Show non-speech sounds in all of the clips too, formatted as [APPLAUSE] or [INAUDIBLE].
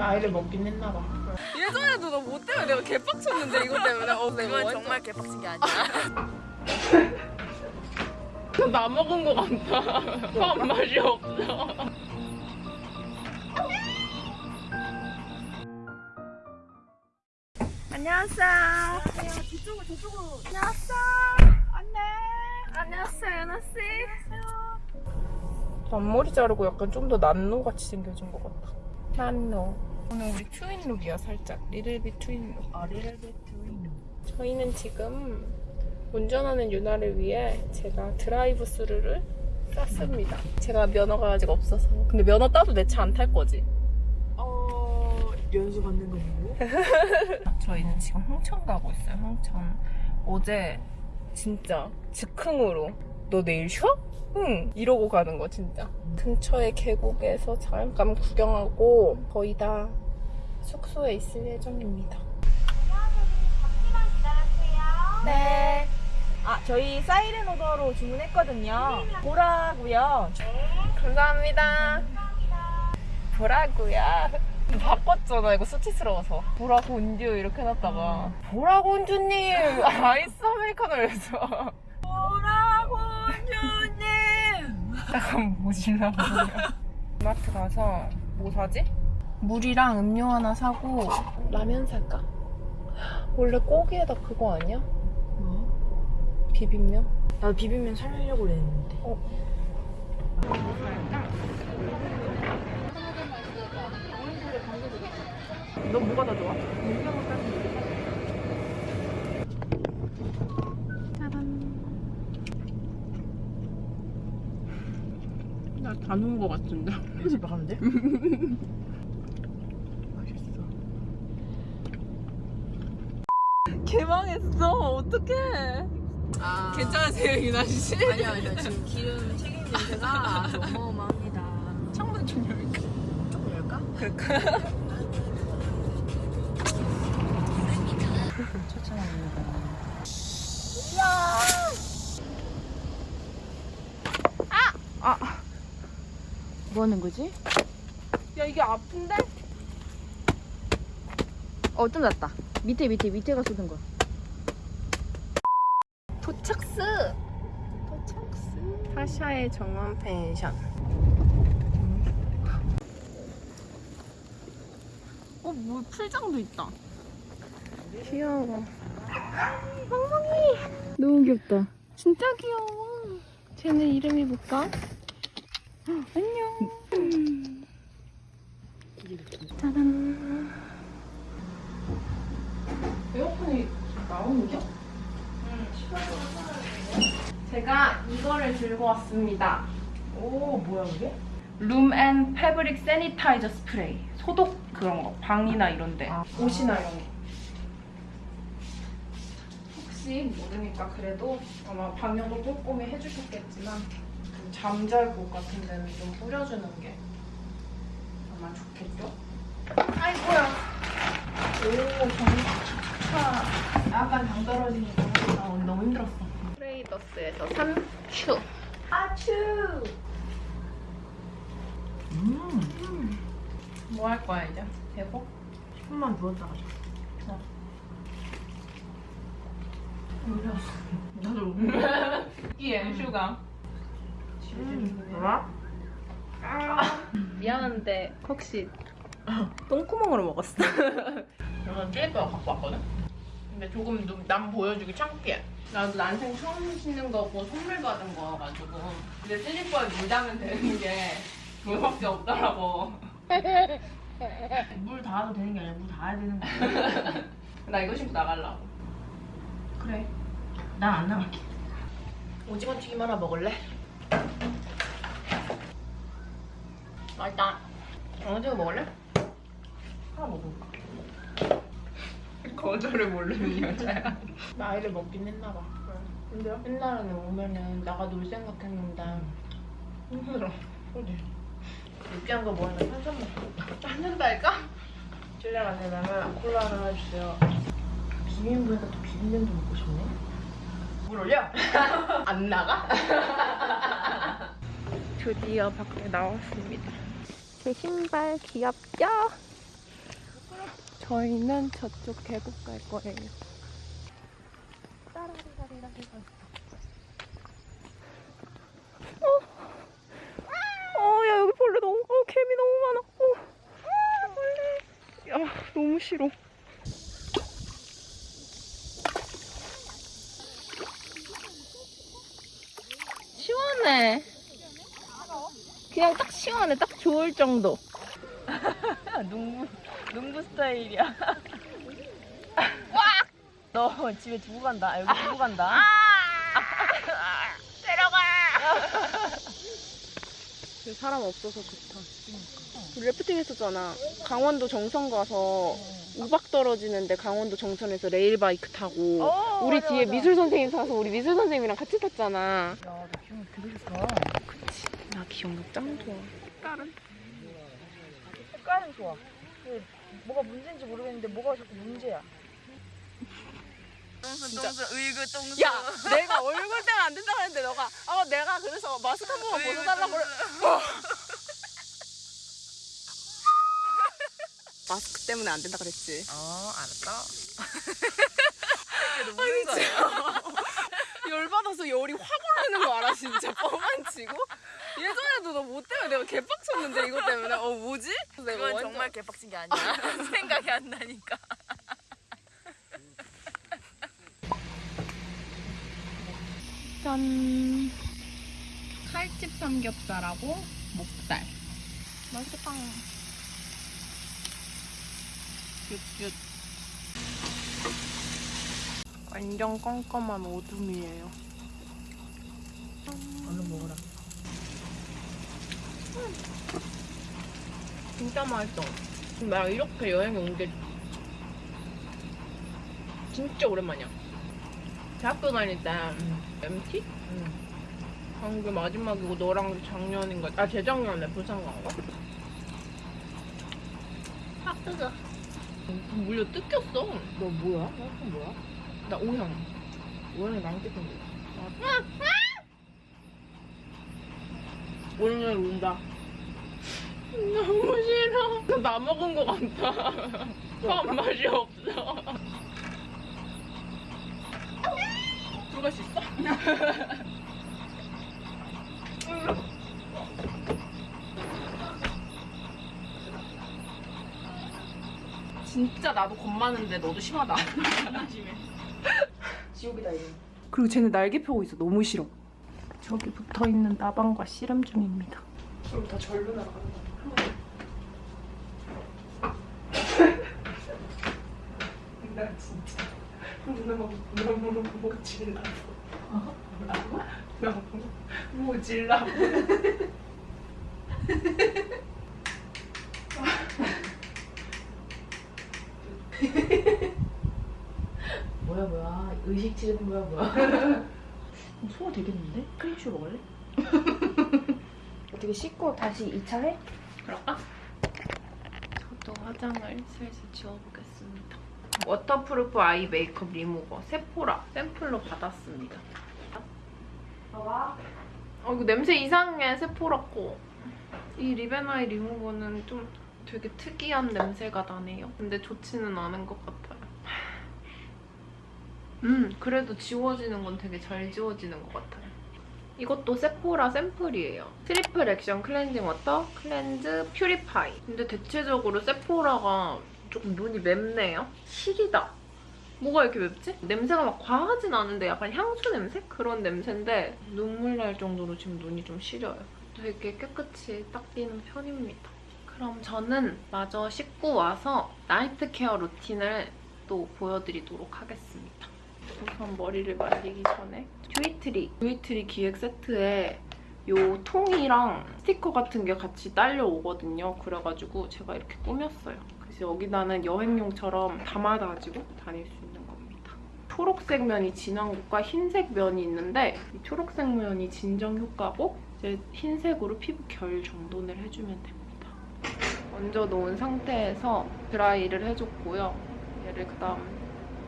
나이를 먹긴 했나 봐. 예전에도 너못 때문에 내가 개빡쳤는데 이것 때문에 어 내가 그건 완전- 정말 개빡친 게 아니야. 나 먹은 거 같다. 한 맛이 없어. 안녕하세요. 저쪽으로 저쪽으로. 안녕하세요. 안녕. 안녕하세요, 연아 씨. 앞머리 자르고 약간 좀 더 난노 같이 생겨진 것 같다. 난노. 오늘 우리 twin look이야 살짝. little bit twin look. 아, little bit twin. 저희는 지금 운전하는 유나를 위해 제가 드라이브 스루를 땄습니다. 제가 면허가 아직 없어서. 근데 면허 따도 내 차 안 탈 거지? 어, 연수 받는 거 보고. [LAUGHS] 저희는 지금 홍천 가고 있어요. 홍천. 어제 진짜 즉흥으로 너 내일 쉬어? 응. 이러고 가는 거 진짜. 근처의 계곡에서 잠깐 구경하고 거의 다 숙소에 있을 예정입니다. 네. 아, 저희 사이렌 오더로 주문했거든요. 보라고요. 감사합니다. 보라고요. 바꿨잖아 이거 수치스러워서 보라고 온듀 이렇게 해놨다가 보라고 온듀님 [LAUGHS] 아이스 아메리카노 해서 주님. 약간 모질라 마트 가서 뭐 사지? 물이랑 음료 하나 사고 라면 살까? 원래 꼬기에다 그거 아니야? 뭐? 비빔면? 나도 비빔면 살려고 그랬는데. 너 뭐가 더 좋아? 다 놓은 거 같은데 집에 돼? [LAUGHS] 맛있어. 개망했어. 어떡해. 아. 괜찮으세요, 유나 씨? 아니요, 아니요. 지금 기름 아주 [LAUGHS] 어마어마합니다. 창문 좀 열까? 조금 열까? [LAUGHS] 추천합니다. 아! 아! 뭐 하는 거지? 야 이게 아픈데? 어, 좀 낫다. 밑에, 밑에, 밑에가 쏟은 거야. 도착스 도착스 사샤의 정원 펜션 어, 뭐 풀장도 있다. 귀여워 너무 귀엽다. 진짜 귀여워 쟤는 이름이 뭘까? 안녕 짜잔 에어컨이 나오는 겨? 제가 이거를 들고 왔습니다 오, 뭐야, 이게? room and fabric sanitizer spray 소독 그런 거 방이나 이런데 아. 옷이나 이런 거 혹시 모르니까 그래도 아마 방역을 꼼꼼히 해주셨겠지만 좀 잠잘 곳 같은 데는 좀 뿌려주는 게 아마 좋겠죠? 아이고야 오 정말 약간 당 떨어지니까 나 오늘 너무 힘들었어 트레이더스에서 산 큐. 아츄 음. 뭐 할 거야 이제? 대복? 손만 누웠다 가자. 나도. 이에 슈가 음. 뭐야? 미안한데 혹시 똥구멍으로 먹었어? 이건 찔거 갖고 왔거든? 근데 조금 좀 남 보여주기 창피해 나도 난생 처음 신는 거고 선물 받은 거여가지고 근데 찔리퍼에 물다면 되는 게 그거밖에 없더라고 [LAUGHS] 물 닿아도 되는 게 아니라 물 닿아야 되는 거야. [LAUGHS] 나 이거 신고 나가려고 그래. 난 안 나갈게. 오징어 튀김 하나 먹을래? 맛있다 오징어 먹을래? 하나 먹어. [LAUGHS] 거절을 모르는 여자야. 나이를 먹긴 했나 봐. 근데요? 옛날에는 오면은 나가 놀 생각했는데 힘들어. 어디? 느끼한 거 먹으면 탄산 먹고 짠는다니까? 실례가 안 되면 콜라 하나 해주세요. 비빔보니까 또 비빔면도 먹고 싶네. 물 올려? [LAUGHS] 안 나가? [LAUGHS] 드디어 밖에 나왔습니다. 제 신발 귀엽죠? 저희는 저쪽 계곡 갈 거예요. 어, 어, 야 여기 벌레 너무, 어, 개미 너무 많아. 어, 아, 벌레. 야, 너무 싫어. 시원해. 그냥 딱 시원해, 딱 좋을 정도. [LAUGHS] 농구 농구 스타일이야. [LAUGHS] 너 집에 두고 간다. 아, 여기 두고 간다. 그 [LAUGHS] 사람 없어서 좋다. 우리 래프팅 했었잖아. 강원도 정선 가서 우박 떨어지는데 강원도 정선에서 레일바이크 타고 어, 우리 맞아, 뒤에 맞아. 미술 선생님 타서 우리 미술 선생님이랑 같이 탔잖아. 야, 너 기분 되게 좋다. 나 기억력 짱 좋아. 다른 색깔은 좋아. 근데 뭐가 문제인지 모르겠는데 뭐가 자꾸 문제야. 똥순 의그 똥순. 야, 내가 얼굴 때문에 안 된다고 했는데 너가 어 내가 그래서 마스크 한 번만 벗어달라고 그래. 어. [LAUGHS] 마스크 때문에 안 된다 그랬지. 어 알았다. 너 무슨 거야? [LAUGHS] 열받아서 열이 확 오르는 거 알아 진짜 뻥안 치고 예전에도 너뭐 때문에 내가 개빡쳤는데 이거 때문에 어 뭐지? 내가 그건 완전- 정말 개빡친 게 아니야. [LAUGHS] 생각이 안 나니까. 짠 칼집 삼겹살하고 목살 맛있다 윷윷 완전 껌껌한 오둠이에요 얼른 먹어라. 진짜 맛있어 나 이렇게 여행에 온게 진짜 오랜만이야 대학교 다닐 때 MT? 응. 방금 마지막이고 너랑 작년인가 아 재작년에 부산 간 거? 확 뜨거 물려 뜯겼어 너 뭐야? 너 뭐야? 나 오형 오형이 나랑 뜯은 거 오늘 운다 너무 싫어 나 먹은 거 같아 [LAUGHS] 밥 맛이 없어 들어갈 수 있어? [LAUGHS] 진짜 나도 겁 많은데 너도 심하다. 심해. 지옥이다 이거. 그리고 쟤는 날개 펴고 있어. 너무 싫어. 저기 붙어 있는 나방과 씨름 중입니다. 그럼 다 절로 나가는 거야. 진짜 너무 너무 모질라고 뭐라고? 너무 모질라고 뭐야 뭐야 의식 치는 거야 뭐야. [LAUGHS] 소화 되겠는데? 크림슈 먹을래? [LAUGHS] 어떻게 씻고 다시 2차 해? 그럴까? 저도 화장을 슬슬 지워보겠습니다. 워터프루프 아이 메이크업 리무버 세포라 샘플로 받았습니다. 봐봐. 어 이거 냄새 이상해 세포라 거. 이 리벤아이 리무버는 좀 되게 특이한 냄새가 나네요. 근데 좋지는 않은 것 같아요. 음 그래도 지워지는 건 되게 잘 지워지는 것 같아요. 이것도 세포라 샘플이에요. triple action cleansing water, cleanse, purify. 근데 대체적으로 세포라가 조금 눈이 맵네요. 시리다. 뭐가 이렇게 맵지? 냄새가 막 과하진 않은데 약간 향수 냄새? 그런 냄새인데 눈물 날 정도로 지금 눈이 좀 시려요. 되게 깨끗이 닦이는 편입니다. 그럼 저는 마저 씻고 와서 night care routine을 또 보여드리도록 하겠습니다. 우선 머리를 말리기 전에 듀이트리 듀이트리 기획 세트에 요 통이랑 스티커 같은 게 같이 딸려오거든요. 그래가지고 제가 이렇게 꾸몄어요. 그래서 여기다는 여행용처럼 담아가지고 다닐 수 있는 겁니다. 초록색 면이 진한 곳과 흰색 면이 있는데 이 초록색 면이 진정 효과고 이제 흰색으로 피부 결 정돈을 해주면 됩니다. 얹어 놓은 상태에서 드라이를 해줬고요. 얘를 그다음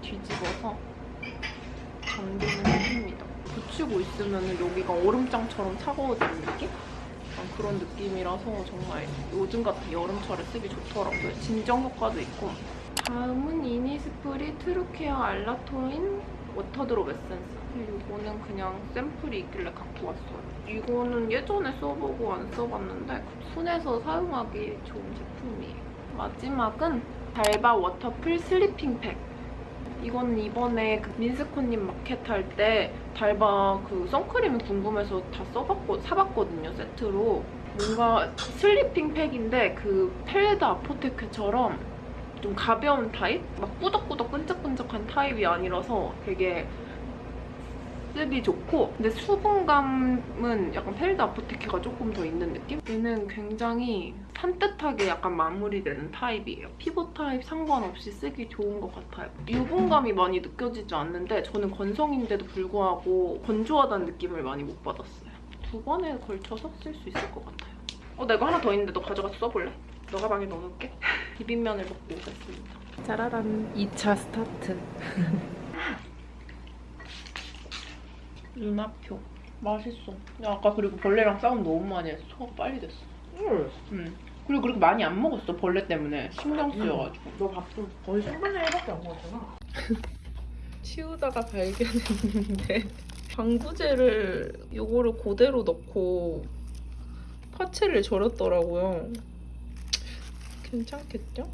뒤집어서 정돈을 해줍니다. 붙이고 있으면 여기가 얼음장처럼 차가워지는 느낌? 그런 느낌이라서 정말 요즘 같은 여름철에 쓰기 좋더라고요. 진정 효과도 있고 다음은 이니스프리 트루케어 알란토인 water drop essence. 이거는 그냥 샘플이 있길래 갖고 왔어요. 이거는 예전에 써보고 안 써봤는데 순해서 사용하기 좋은 제품이에요. 마지막은 달바 waterfull sleeping pack. 이거는 이번에 그 민스코님 마켓 할 때 달바 그 선크림이 궁금해서 다 써봤고 사봤거든요 세트로. 뭔가 sleeping pack인데 그 펠드 아포테케처럼 좀 가벼운 타입? 막 꾸덕꾸덕 끈적끈적한 타입이 아니라서 되게 쓰기 좋고 근데 수분감은 약간 펠드 아포테케가 조금 더 있는 느낌? 얘는 굉장히 산뜻하게 약간 마무리되는 타입이에요. 피부 타입 상관없이 쓰기 좋은 것 같아요. 유분감이 많이 느껴지지 않는데 저는 건성인데도 불구하고 건조하다는 느낌을 많이 못 받았어요. 두 번에 걸쳐서 쓸 수 있을 것 같아요. 어, 나 이거 하나 더 있는데 너 가져가서 써볼래? 너 가 방에 넣어놓을게. [LAUGHS] 비빔면을 먹고 오겠습니다. 짜라란 2차 스타트. [LAUGHS] 눈앞표. 맛있어. 야, 아까 그리고 벌레랑 싸움 너무 많이 했어. 소화가 빨리 됐어. 응. 응. 그리고 그렇게 많이 안 먹었어. 벌레 때문에. 신경 쓰여가지고. 너 밥도 거의 3분의 1밖에 안 먹었잖아. [LAUGHS] 치우다가 발견했는데 [LAUGHS] 방부제를 요거를 그대로 넣고 파채를 절였더라고요. 괜찮겠죠?